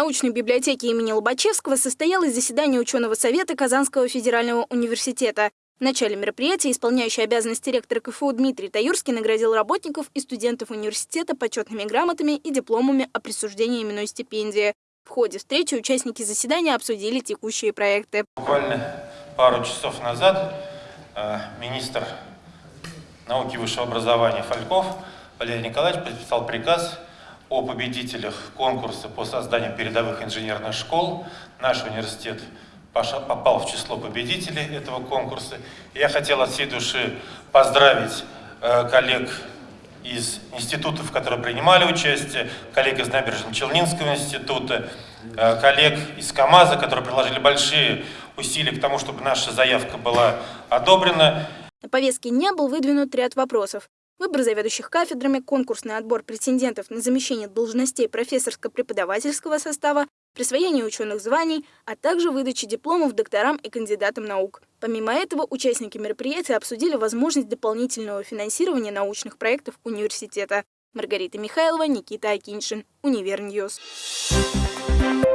научной библиотеке имени Лобачевского состоялось заседание ученого совета Казанского федерального университета. В начале мероприятия исполняющий обязанности ректора КФУ Дмитрий Таюрский наградил работников и студентов университета почетными грамотами и дипломами о присуждении именной стипендии. В ходе встречи участники заседания обсудили текущие проекты. Буквально пару часов назад э, министр науки и высшего образования Фальков Валерий Николаевич подписал приказ о победителях конкурса по созданию передовых инженерных школ. Наш университет попал в число победителей этого конкурса. Я хотел от всей души поздравить э, коллег из институтов, которые принимали участие, коллег из Набережно-Челнинского института, э, коллег из КАМАЗа, которые приложили большие усилия к тому, чтобы наша заявка была одобрена. На повестке дня был выдвинут ряд вопросов. Выбор заведующих кафедрами, конкурсный отбор претендентов на замещение должностей профессорско-преподавательского состава, присвоение ученых званий, а также выдача дипломов докторам и кандидатам наук. Помимо этого, участники мероприятия обсудили возможность дополнительного финансирования научных проектов университета. Маргарита Михайлова, Никита Акиншин, Univer News. Thank you.